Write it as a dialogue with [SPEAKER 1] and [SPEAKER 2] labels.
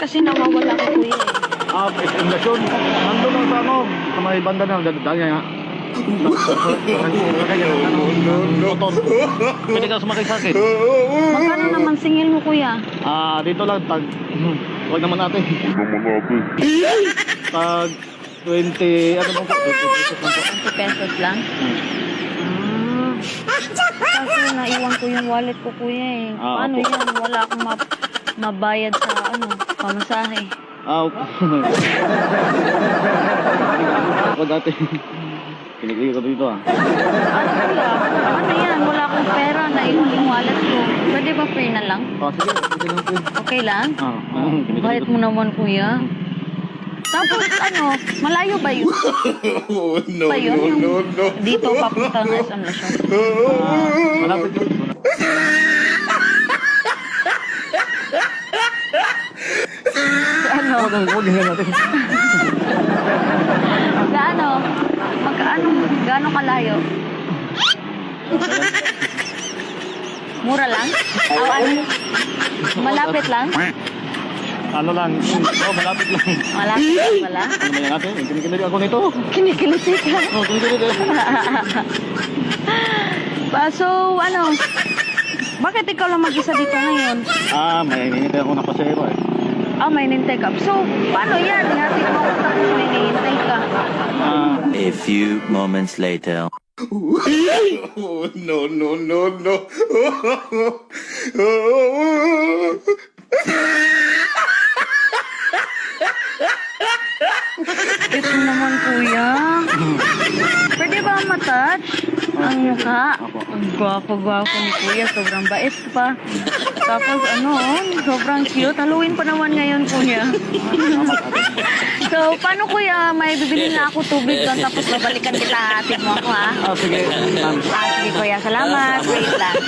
[SPEAKER 1] Kasi nawawala ko kuya eh.
[SPEAKER 2] Ah, Lasyon. Nandun lang sa ano, sa may banda na, dadaan nga. Motor. Pwede ka sumakay sa akin.
[SPEAKER 1] Magkano naman singil mo kuya?
[SPEAKER 2] Ah, dito lang, tag... Huwag naman natin. Tag 20, ano bang po? 20 pesos lang po.
[SPEAKER 1] 20 pesos lang?
[SPEAKER 2] Hmm.
[SPEAKER 1] Kasi naiwan ko yung wallet ko kuya eh.
[SPEAKER 2] Ah,
[SPEAKER 1] Paano
[SPEAKER 2] opo.
[SPEAKER 1] yan? Wala akong ma- mabayad sa ano, pamasahe.
[SPEAKER 2] Ah, Ako dati. Kinikili ko dito ah.
[SPEAKER 1] Ano kuya? Ano yan? Wala akong pera. Naiwan yung wallet ko. Pwede ba free na lang?
[SPEAKER 2] Ah, sige, sige lang po.
[SPEAKER 1] Okay lang?
[SPEAKER 2] Ah, ah, kinikili
[SPEAKER 1] Bayad
[SPEAKER 2] ko.
[SPEAKER 1] mo naman kuya. Tapos ano, malayo ba yun?
[SPEAKER 3] No,
[SPEAKER 1] ba yun?
[SPEAKER 3] no, no, no.
[SPEAKER 1] dito papunta ng SM Lasyon.
[SPEAKER 2] Ah, malapit yun.
[SPEAKER 1] Ano?
[SPEAKER 2] Huwag nga natin.
[SPEAKER 1] Gaano? Magkaano? Gaano kalayo? Mura lang? O ano? Malapit lang?
[SPEAKER 2] Ano lang, oh, malapit lang.
[SPEAKER 1] Malapit lang pala?
[SPEAKER 2] Ano ba yan natin? Kinikili ako nito.
[SPEAKER 1] Kinikiliti ka.
[SPEAKER 2] Oh, kinikili ko.
[SPEAKER 1] Ah, so, ano? Bakit ikaw lang mag-isa dito ngayon?
[SPEAKER 2] Ah, may hinihintay ako ng pasahero eh.
[SPEAKER 1] Ah, may nintay ka. So, paano yan? Hatid mo ako tapos may nihintay ka.
[SPEAKER 2] Ah,
[SPEAKER 4] A few moments later.
[SPEAKER 3] Oh, no, no, no, no.
[SPEAKER 1] Naman, kuya. Pwede ba matouch ang mukha? Ang gwapo-gwapo ni kuya. Sobrang bait pa. Tapos ano, oh, sobrang cute. Halloween pa naman ngayon, kuya. so, paano kuya? May bibili na ako tubig doon tapos babalikan kita. Hatid mo ako, ha?
[SPEAKER 2] ah sige. ma'am.
[SPEAKER 1] Ah, sige, kuya. Salamat. Wait lang.